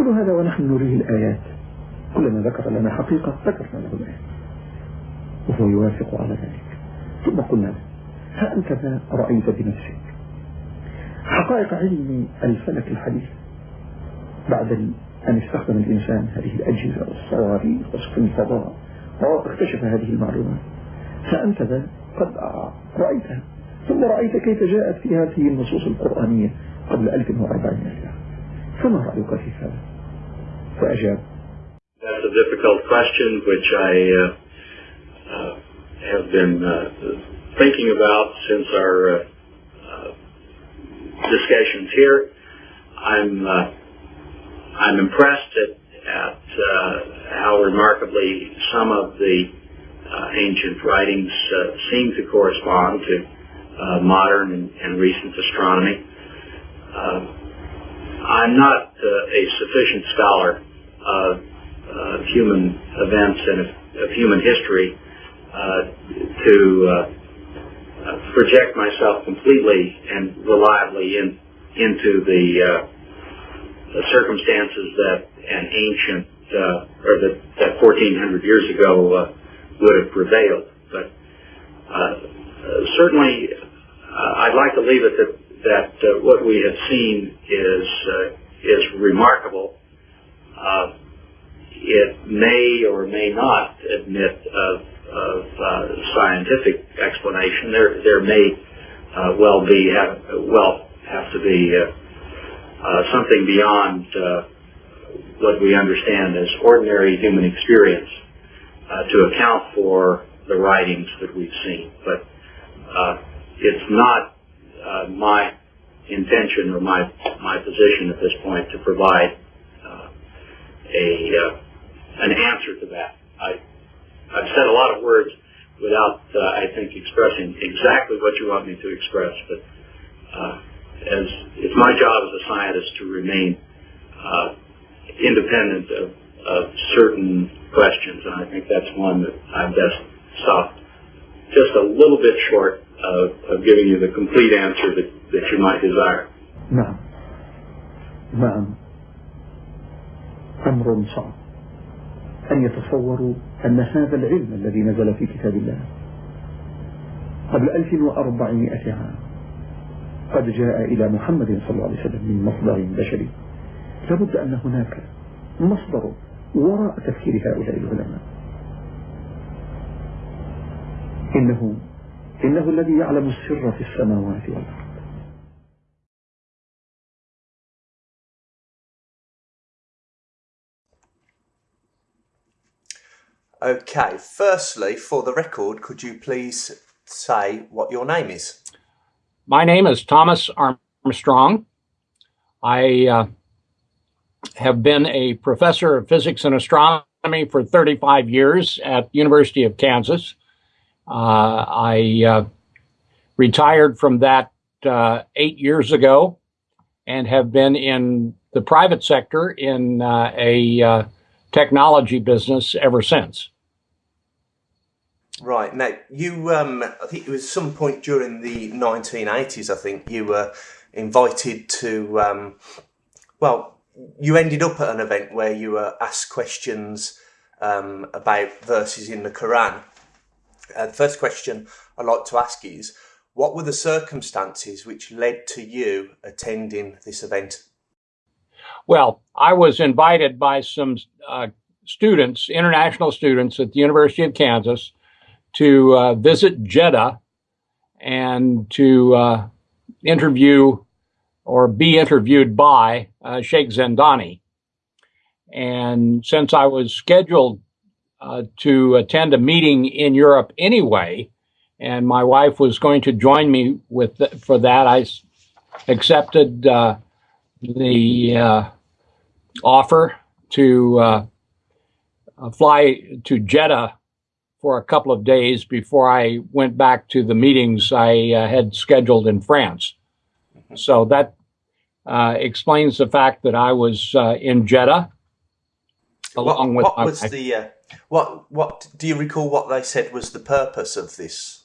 كل هذا ونحن نريه الآيات. كلما ذكر لنا حقيقة ذكرنا له الآيات. وهو يوافق على ذلك. ثم قلنا له ها أنت ما رأيت بنفسك؟ حقائق علم الفلك الحديث. بعد أن استخدم الإنسان هذه الأجهزة والصواريخ وسفن الفضاء واكتشف هذه المعلومات. فأنت ذا قد رأيتها. ثم رأيت كيف جاءت في هذه النصوص القرآنية قبل 1400 سنة فما رأيك في هذا؟ pressure? That's a difficult question, which I uh, uh, have been uh, thinking about since our uh, uh, discussions here. I'm uh, I'm impressed at, at how remarkably some of the ancient writings seem to correspond to modern and, and, recent astronomy. I'm not a sufficient scholar of uh, human events and of, of human history uh, to uh, project myself completely and reliably in, into the, uh, the circumstances that an ancient uh, or that, that 1400 years ago would have prevailed. But certainly, I'd like to leave it that that uh, what we have seen is uh, is remarkable. Uh, it may or may not admit of, of uh, scientific explanation. There there may uh, well be have, well have to be uh, uh, something beyond uh, what we understand as ordinary human experience to account for the writings that we've seen. But it's not my intention or my my position at this point to provide a uh, an answer to that. I I've said a lot of words without uh, I think expressing exactly what you want me to express, but uh, as it's my job as a scientist to remain uh, independent of, of certain questions, and I think that's one that I've just stopped just a little bit short of, of giving you the complete answer that, that you might desire. No. No. أمر صعب. أن يتصوروا أن هذا العلم الذي نزل في كتاب الله قبل 1400 عام قد جاء إلى محمد صلى الله عليه وسلم من مصدر بشري. لابد أن هناك مصدر وراء تفكير هؤلاء العلماء. إنه إنه الذي يعلم السر في السماوات والأرض. Okay, firstly, for the record, could you please say what your name is? My name is Thomas Armstrong. I uh, have been a professor of physics and astronomy for 35 years at University of Kansas. Uh, I uh, retired from that uh, eight years ago and have been in the private sector in uh, a uh, technology business ever since. Right now, you um, I think it was some point during the 1980s. I think you were invited to. Um, well, you ended up at an event where you were asked questions um, about verses in the Quran. Uh, the first question I'd like to ask is, what were the circumstances which led to you attending this event? Well, I was invited by some uh, students, international students at the University of Kansas, to uh, visit Jeddah and to uh, interview or be interviewed by uh, Sheikh Zindani. And since I was scheduled uh, to attend a meeting in Europe anyway, and my wife was going to join me with th- for that, I accepted uh, the offer to uh, uh, fly to Jeddah for a couple of days before I went back to the meetings I uh, had scheduled in France. So that uh, explains the fact that I was uh, in Jeddah along what, with what was the uh, what what do you recall what they said was the purpose of this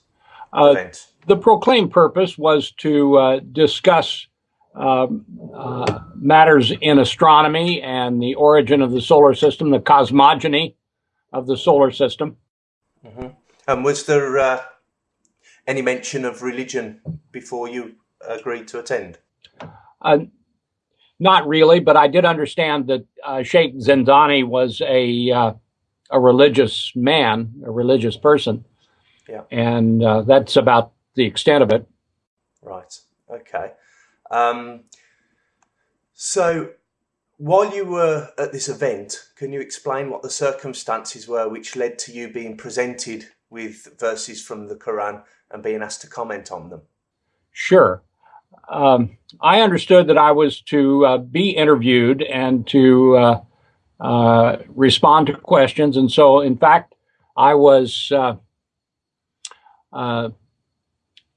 Uh, event? the proclaimed purpose was to uh, discuss matters in astronomy and the origin of the solar system, the cosmogony of the solar system. Mm-hmm. And was there uh, any mention of religion before you agreed to attend? Uh, not really, but I did understand that uh, Sheikh Zindani was a uh, a religious man, a religious person. Yeah. And uh, that's about the extent of it. Right. Okay. Um, so, while you were at this event, can you explain what the circumstances were which led to you being presented with verses from the Quran and being asked to comment on them? Sure. Um, I understood that I was to uh, be interviewed and to uh, uh, respond to questions. And so, in fact, I was uh, uh,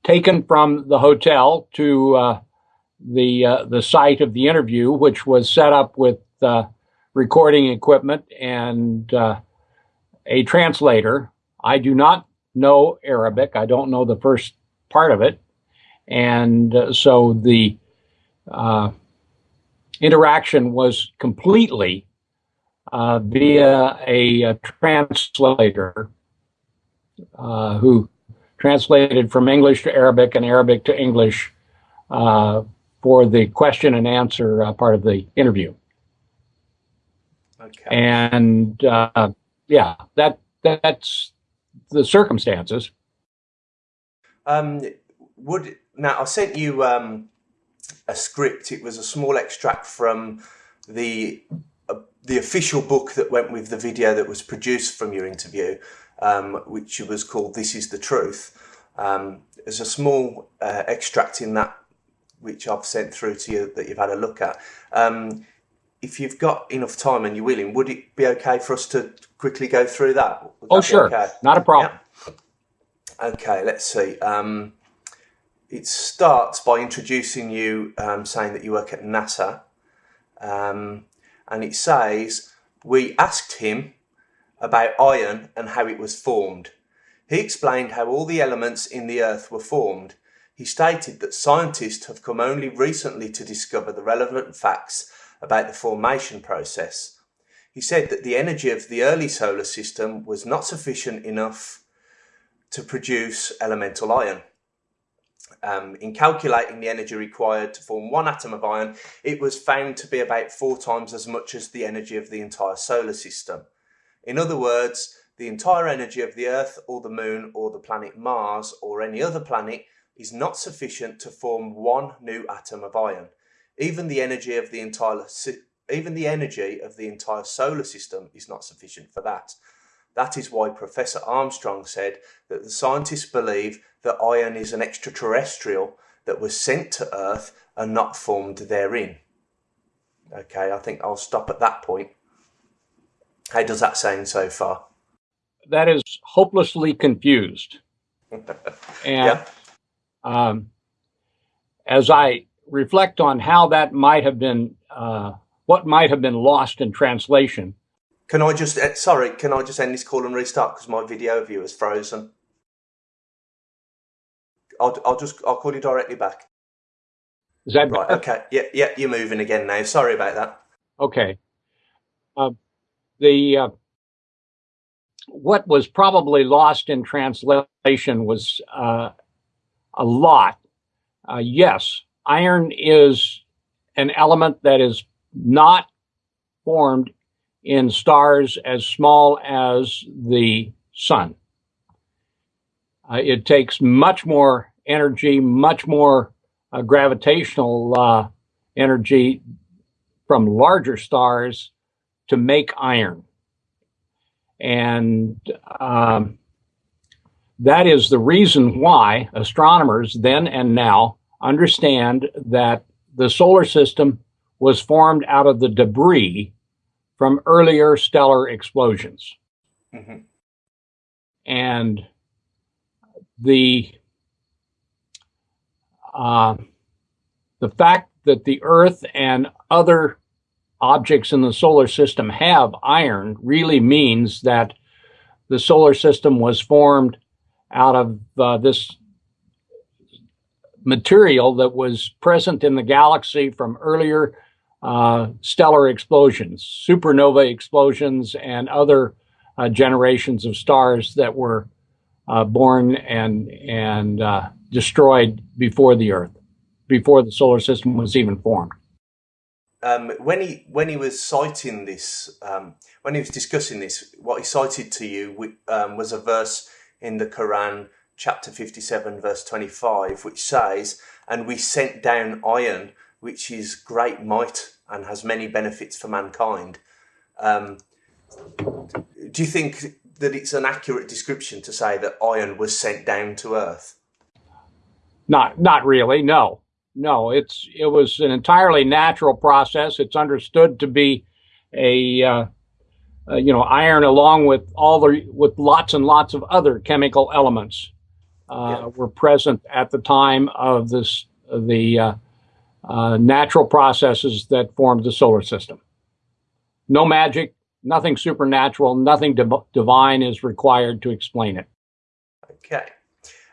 taken from the hotel to uh, the uh, the site of the interview, which was set up with recording equipment and a translator. I do not know Arabic. I don't know the first part of it, and so the interaction was completely uh, via a, a translator uh, who translated from English to Arabic and Arabic to English uh, for the question and answer uh, part of the interview. Okay. And uh, yeah, that that's the circumstances. Um, would now I sent you um, a script. It was a small extract from the the official book that went with the video that was produced from your interview, um, which was called "This Is the Truth." Um, there's a small uh, extract in that which I've sent through to you that you've had a look at. Um, if you've got enough time and you're willing, would it be okay for us to quickly go through that? Would oh, that sure, okay? not a problem. Yeah. Okay, let's see. Um, it starts by introducing you, um, saying that you work at NASA. Um, and it says, We asked him about iron and how it was formed. He explained how all the elements in the earth were formed. He stated that scientists have come only recently to discover the relevant facts about the formation process. He said that the energy of the early solar system was not sufficient enough to produce elemental iron. Um, in calculating the energy required to form one atom of iron, it was found to be about four times as much as the energy of the entire solar system. In other words, the entire energy of the Earth or the Moon or the planet Mars or any other planet is not sufficient to form one new atom of iron. Even the energy of the entire even the energy of the entire solar system is not sufficient for that. That is why Professor Armstrong said that the scientists believe that iron is an extraterrestrial that was sent to Earth and not formed therein. Okay, I think I'll stop at that point. How does that sound so far? That is hopelessly confused. and yeah. Um, as I reflect on how that might have been, uh, what might have been lost in translation, can I just, uh, sorry, can I just end this call and restart because my video view is frozen? I'll, I'll just, I'll call you directly back. Is that right? Better? Okay. Yeah, yeah, you're moving again now. Sorry about that. Okay. Uh, the uh, what was probably lost in translation was uh, a lot. Uh, yes, iron is an element that is not formed in stars as small as the sun. Uh, it takes much more energy, much more uh, gravitational uh, energy from larger stars to make iron. And um, that is the reason why astronomers then and now understand that the solar system was formed out of the debris from earlier stellar explosions. Mm-hmm. And the uh, the fact that the Earth and other objects in the solar system have iron really means that the solar system was formed out of uh, this material that was present in the galaxy from earlier uh, stellar explosions, supernova explosions, and other uh, generations of stars that were uh, born and and uh, destroyed before the Earth, before the solar system was even formed. Um, when he when he was citing this, um, when he was discussing this, what he cited to you um, was a verse in the Quran, chapter fifty-seven, verse twenty-five, which says, "And we sent down iron, which is great might and has many benefits for mankind." Um, do you think that it's an accurate description to say that iron was sent down to Earth? Not, not really. No, no. It's it was an entirely natural process. It's understood to be a, uh, uh, you know, iron along with all the with lots and lots of other chemical elements uh, yeah. were present at the time of this the uh, uh, natural processes that formed the solar system. No magic, nothing supernatural, nothing div divine is required to explain it. Okay.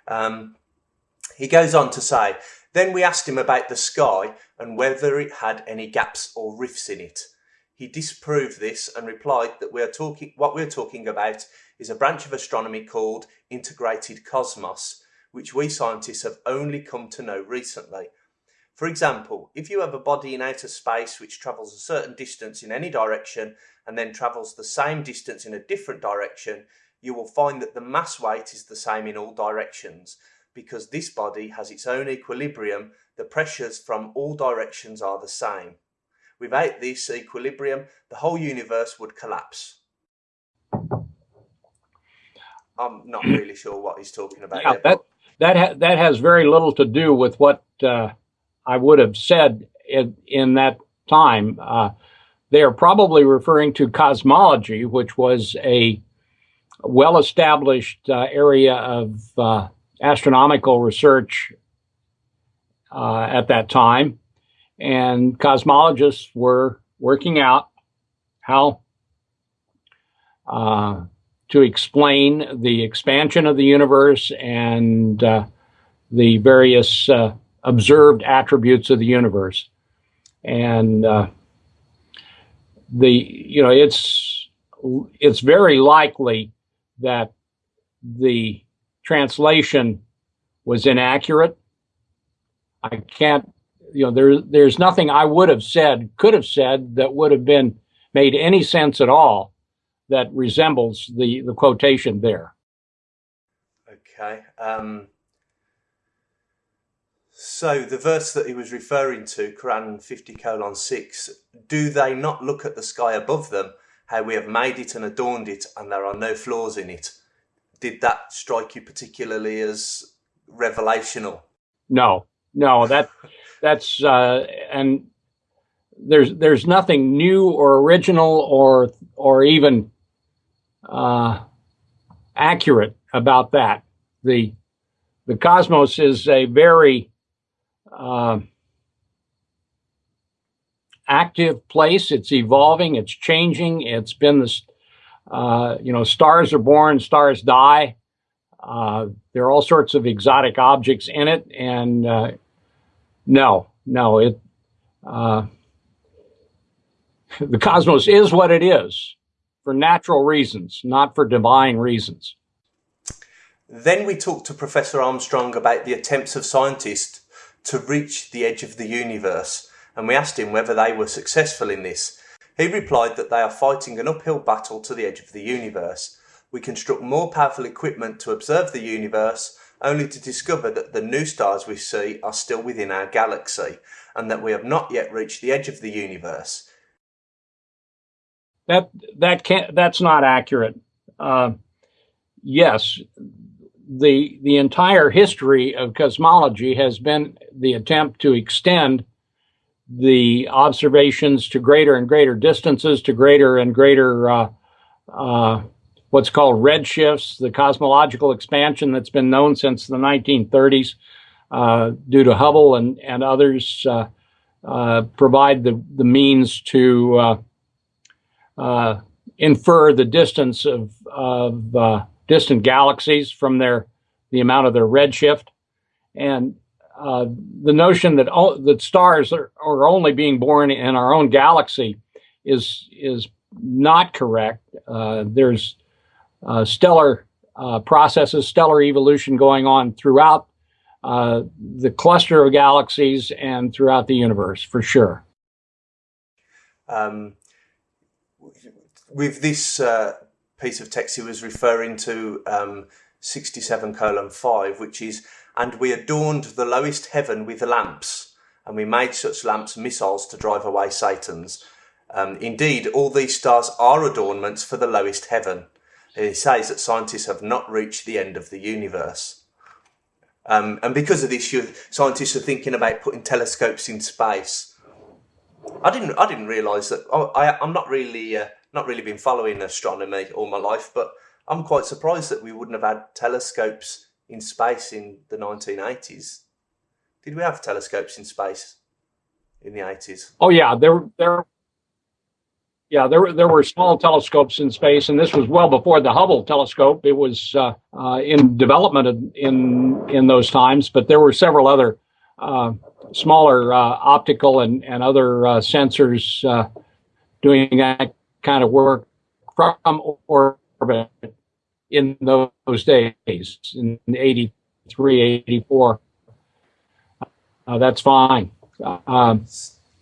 Um, he goes on to say, then we asked him about the sky and whether it had any gaps or rifts in it. He disproved this and replied that we are talking what we're talking about is a branch of astronomy called integrated cosmos, which we scientists have only come to know recently. For example, if you have a body in outer space which travels a certain distance in any direction and then travels the same distance in a different direction, you will find that the mass weight is the same in all directions. Because this body has its own equilibrium, the pressures from all directions are the same. Without this equilibrium, the whole universe would collapse. I'm not really sure what he's talking about. Yeah, there, that that ha that has very little to do with what uh, I would have said in, in that time. Uh, they are probably referring to cosmology, which was a well established uh, area of uh, astronomical research uh, at that time. And cosmologists were working out how uh, to explain the expansion of the universe and uh, the various uh, observed attributes of the universe. And uh, the you know it's it's very likely that the translation was inaccurate. I can't you know there there's nothing I would have said could have said that would have been made any sense at all that resembles the the quotation there. Okay. Um, so the verse that he was referring to, Quran 50 colon 6, do they not look at the sky above them, how we have made it and adorned it, and there are no flaws in it? Did that strike you particularly as revelational? No, no, that that's uh, and there's there's nothing new or original or or even uh, accurate about that. The the cosmos is a very uh, active place. It's evolving. It's changing. It's been this, uh, you know, stars are born, stars die. Uh, there are all sorts of exotic objects in it, and uh, no, no, it. Uh, the cosmos is what it is for natural reasons, not for divine reasons. Then we talked to Professor Armstrong about the attempts of scientists to reach the edge of the universe, and we asked him whether they were successful in this. He replied that they are fighting an uphill battle to the edge of the universe. We construct more powerful equipment to observe the universe, only to discover that the new stars we see are still within our galaxy, and that we have not yet reached the edge of the universe. That that can't. That's not accurate. Uh, yes, the the entire history of cosmology has been the attempt to extend the observations to greater and greater distances, to greater and greater uh, uh, what's called redshifts, the cosmological expansion that's been known since the 1930s uh, due to Hubble and, and others uh, uh, provide the, the means to uh, infer the distance of, of distant galaxies from their the amount of their redshift. And uh, the notion that o- that stars are, are, only being born in our own galaxy is is not correct. Uh, there's uh, stellar uh, processes, stellar evolution going on throughout uh, the cluster of galaxies and throughout the universe, for sure. Um, with this uh, piece of text, he was referring to um, 67 colon 5, which is, and we adorned the lowest heaven with lamps, and we made such lamps missiles to drive away Satan's. Um, indeed, all these stars are adornments for the lowest heaven. He says that scientists have not reached the end of the universe. Um, and because of this, scientists are thinking about putting telescopes in space. I didn't. I didn't realise that. Oh, I, I'm not really, uh, not really been following astronomy all my life, but I'm quite surprised that we wouldn't have had telescopes in space in the 1980s. Did we have telescopes in space in the 80s? Oh yeah, there there yeah, there were there were small telescopes in space, and this was well before the Hubble telescope. It was uh, uh, in development in in those times, but there were several other uh, smaller uh, optical and and other uh, sensors uh, doing that kind of work from orbit in those days in 83, 84. that's fine. Um,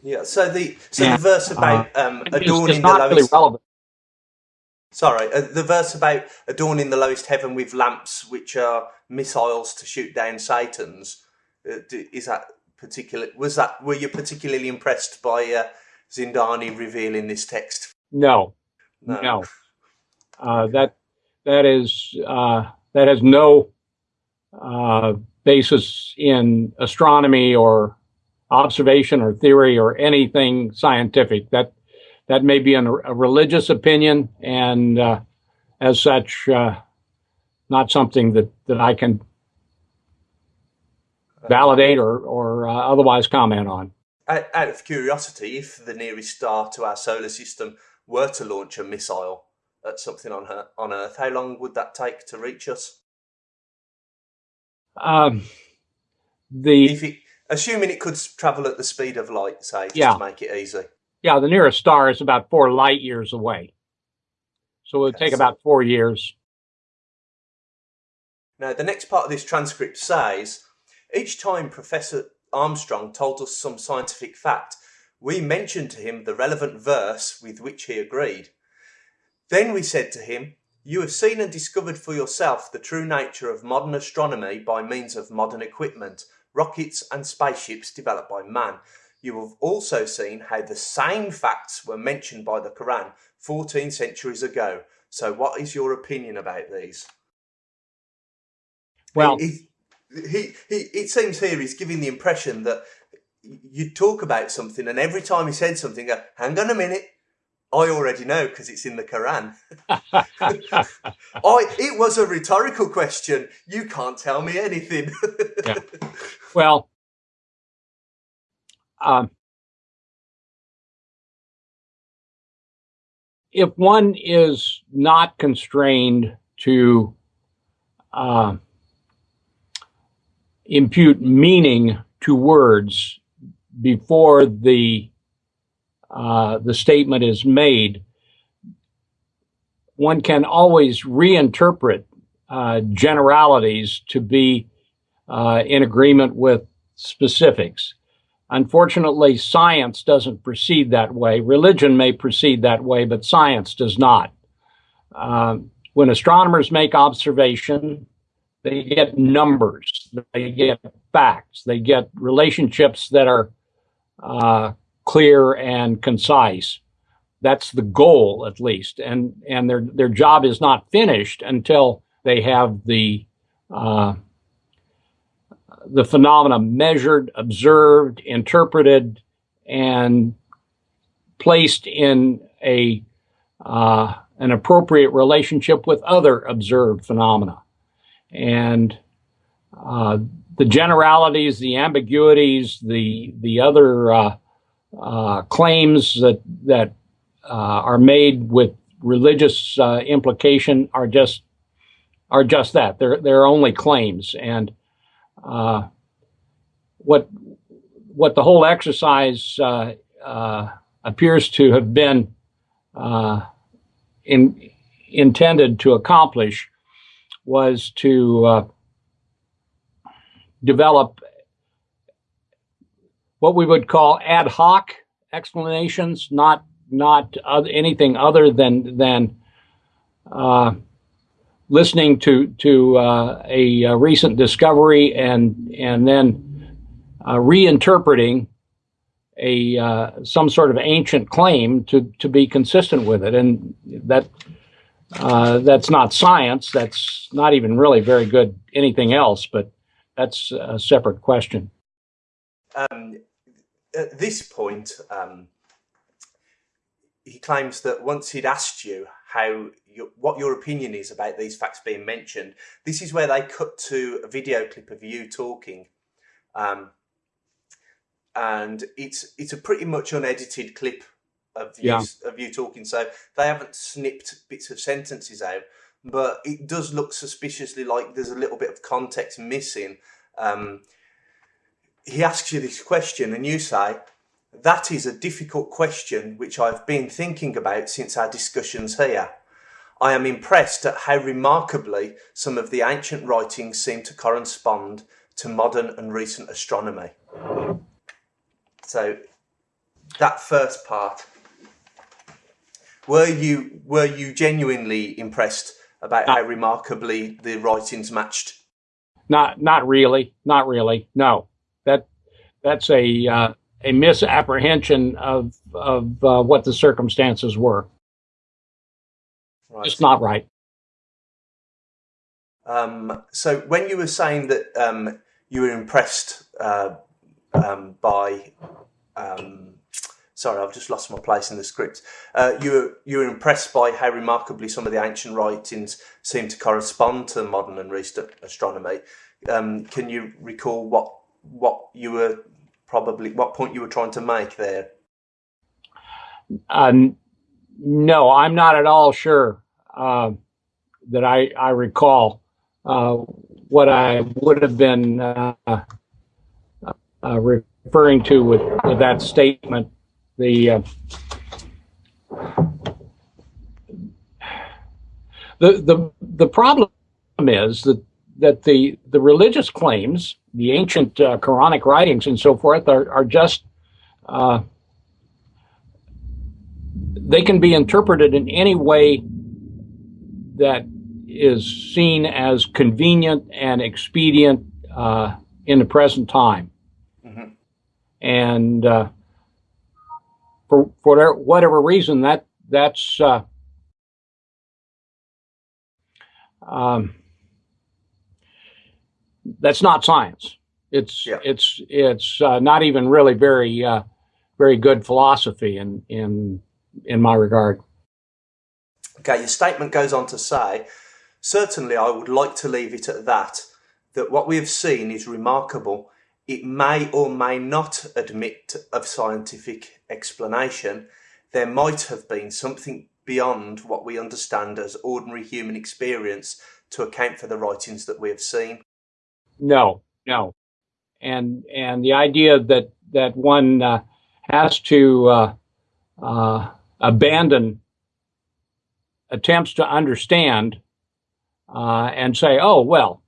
yeah. So the so yeah. the verse about uh, um, adorning the lowest. Really relevant. Sorry, uh, the verse about adorning the lowest heaven with lamps, which are missiles to shoot down Satan's. Uh, is that particular? Was that were you particularly impressed by uh, Zindani revealing this text? No, no. no. Uh, that that is uh, that has no uh, basis in astronomy or observation or theory or anything scientific. That that may be an, a religious opinion, and uh, as such, uh, not something that that I can validate or or uh, otherwise comment on. Out, of curiosity, if the nearest star to our solar system were to launch a missile at something on her, on Earth, how long would that take to reach us? Um, the if it, assuming it could travel at the speed of light, say, just yeah. to make it easy. Yeah, the nearest star is about four light years away. So it would okay, take so about four years. Now, the next part of this transcript says each time Professor Armstrong told us some scientific fact, we mentioned to him the relevant verse with which he agreed. Then we said to him, You have seen and discovered for yourself the true nature of modern astronomy by means of modern equipment, rockets, and spaceships developed by man. You have also seen how the same facts were mentioned by the Quran 14 centuries ago. So, what is your opinion about these? Well, he, he, he, it seems here he's giving the impression that you talk about something, and every time he said something, go, hang on a minute, I already know because it's in the Quran. I, it was a rhetorical question. You can't tell me anything. yeah. Well, um, if one is not constrained to uh, impute meaning to words before the uh, the statement is made, one can always reinterpret uh, generalities to be uh, in agreement with specifics. Unfortunately, science doesn't proceed that way. Religion may proceed that way, but science does not. Um, when astronomers make observation, they get numbers, they get facts, they get relationships that are uh, clear and concise. That's the goal, at least, and and their their job is not finished until they have the uh, the phenomena measured, observed, interpreted, and placed in a uh, an appropriate relationship with other observed phenomena. And uh, the generalities, the ambiguities, the the other uh, claims that that uh, are made with religious uh, implication are just are just that. They're they're only claims, and what what the whole exercise appears to have been in, intended to accomplish was to develop what we would call ad hoc explanations, not not other, anything other than than uh, listening to to uh, a, a, recent discovery and and then uh, reinterpreting a uh, some sort of ancient claim to to be consistent with it, and that uh, that's not science. That's not even really very good anything else, but that's a separate question. Um, at this point, um, he claims that once he'd asked you how your, what your opinion is about these facts being mentioned, this is where they cut to a video clip of you talking. Um, and it's it's a pretty much unedited clip of you, yeah. of you talking. So they haven't snipped bits of sentences out, but it does look suspiciously like there's a little bit of context missing. Um, he asks you this question, and you say, "That is a difficult question which I've been thinking about since our discussions here." I am impressed at how remarkably some of the ancient writings seem to correspond to modern and recent astronomy. So that first part, were you were you genuinely impressed about how remarkably the writings matched? Not not really, not really. No, that that's a uh, a misapprehension of of uh, what the circumstances were. Right. It's not right. Um, so when you were saying that um, you were impressed uh, um, by. Um, sorry, I've just lost my place in the script. Uh, you were you were impressed by how remarkably some of the ancient writings seem to correspond to modern and recent astronomy. Um, can you recall what what you were probably what point you were trying to make there? Um, no, I'm not at all sure uh, that I I recall uh, what I would have been uh, uh, referring to with, with that statement. The uh, the the the problem is that that the the religious claims, the ancient uh, Quranic writings and so forth, are are just uh, they can be interpreted in any way that is seen as convenient and expedient uh, in the present time. And uh, for for whatever reason that that's uh, um, that's not science. It's yeah. it's it's uh, not even really very uh, very good philosophy in in in my regard. Okay, your statement goes on to say, certainly I would like to leave it at that. That what we have seen is remarkable it may or may not admit of scientific explanation. There might have been something beyond what we understand as ordinary human experience to account for the writings that we have seen. No, no, and and the idea that that one uh, has to uh, uh, abandon attempts to understand uh, and say, "Oh well,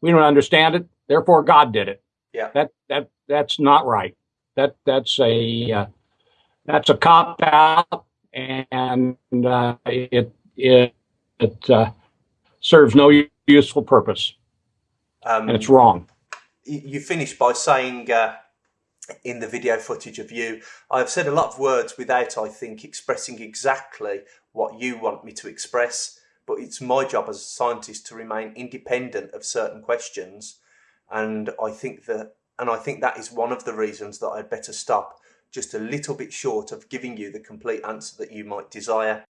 we don't understand it, therefore God did it." Yeah. That that that's not right. That that's a uh, that's a cop out, and uh, it it it uh, serves no useful purpose, um, and it's wrong. You finish by saying uh, in the video footage of you, I've said a lot of words without, I think, expressing exactly what you want me to express. But it's my job as a scientist to remain independent of certain questions and I think that and I think that is one of the reasons that I'd better stop just a little bit short of giving you the complete answer that you might desire.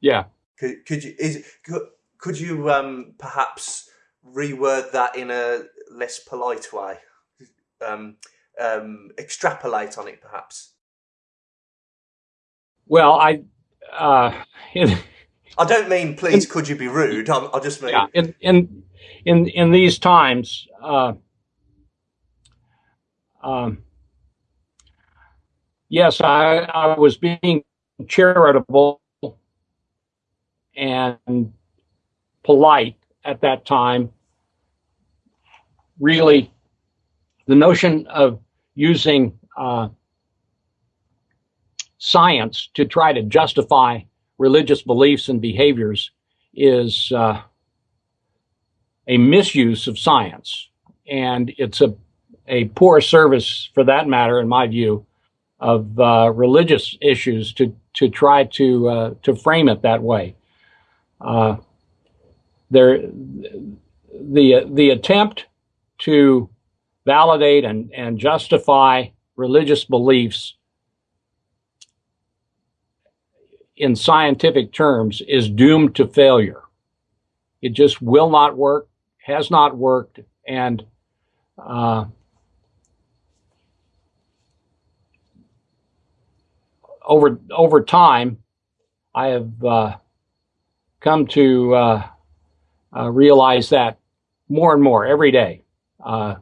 Yeah. Could could you is could, could you um, perhaps reword that in a less polite way? Um, um, extrapolate on it, perhaps. Well, I. Uh, I don't mean please. In, could you be rude? I, I just mean yeah, in in in in these times, uh, um, yes, I, I was being charitable and polite at that time. Really, the notion of using uh, science to try to justify religious beliefs and behaviors is uh, a misuse of science. And it's a, a poor service, for that matter, in my view, of uh, religious issues to, to try to, uh, to frame it that way. There, the, the attempt to validate and, and justify religious beliefs in scientific terms is doomed to failure. It just will not work, has not worked, and uh, over over time, I have uh, come to uh, uh realize that more and more every day. Uh,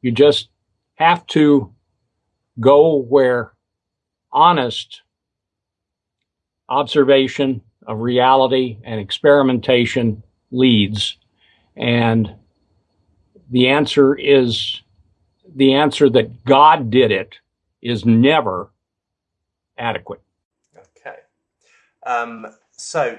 you just have to go where honest observation of reality and experimentation leads. And the answer is the answer that God did it is never adequate. Okay. Um, so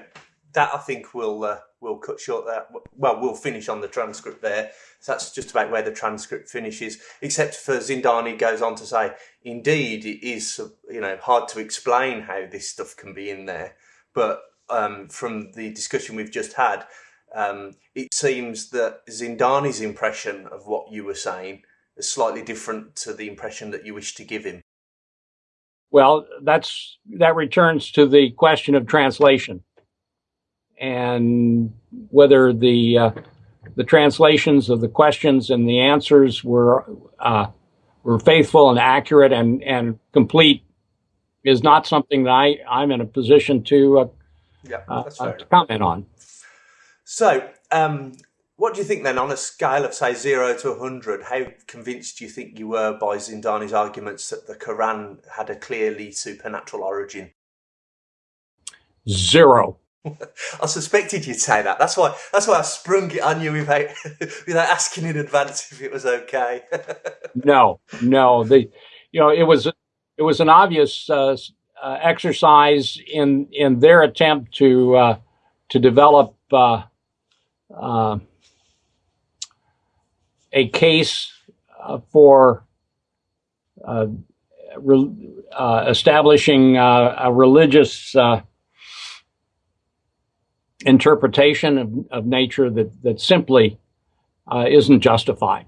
that I think will uh, we'll cut short that. Well, we'll finish on the transcript there. So that's just about where the transcript finishes. Except for Zindani goes on to say, indeed, it is you know hard to explain how this stuff can be in there, but um, from the discussion we've just had, um, it seems that Zindani's impression of what you were saying is slightly different to the impression that you wish to give him. Well, that's that returns to the question of translation and whether the uh, the translations of the questions and the answers were uh, were faithful and accurate and and complete is not something that I I'm in a position to uh, yeah, uh, to comment on. So, um, what do you think then, on a scale of say zero to hundred? How convinced do you think you were by Zindani's arguments that the Quran had a clearly supernatural origin? Zero. I suspected you'd say that. That's why. That's why I sprung it on you without without asking in advance if it was okay. no, no. The, you know, it was it was an obvious uh, uh, exercise in in their attempt to uh, to develop uh, uh, a case uh, for re- establishing a religious interpretation of, of nature that, that simply uh, isn't justified.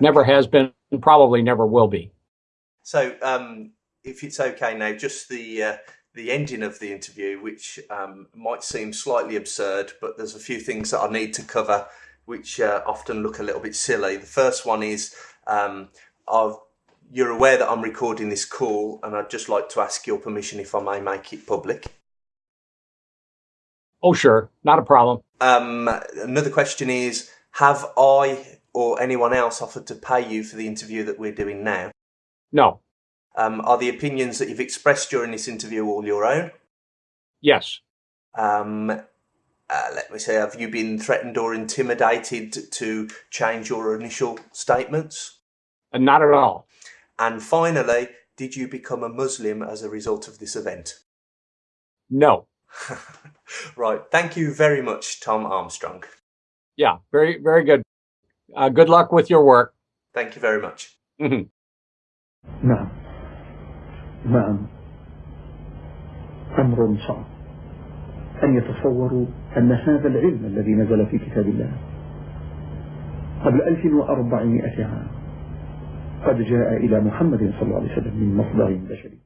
Never has been, and probably never will be. So, um, if it's okay now, just the uh, the ending of the interview, which um, might seem slightly absurd, but there's a few things that I need to cover, which uh, often look a little bit silly. The first one is um, I've, you're aware that I'm recording this call, and I'd just like to ask your permission if I may make it public. Oh, sure, not a problem. Um, another question is Have I or anyone else offered to pay you for the interview that we're doing now? No. Um, are the opinions that you've expressed during this interview all your own? Yes. Um, uh, let me say, have you been threatened or intimidated to change your initial statements? Uh, not at all. And finally, did you become a Muslim as a result of this event? No. right. Thank you very much, Tom Armstrong. Yeah, very, very good. Uh, good luck with your work. Thank you very much. نعم نعم أمر صعب أن يتصوروا أن هذا العلم الذي نزل في كتاب الله قبل 1400 عام قد جاء إلى محمد صلى الله عليه وسلم من مصدر بشري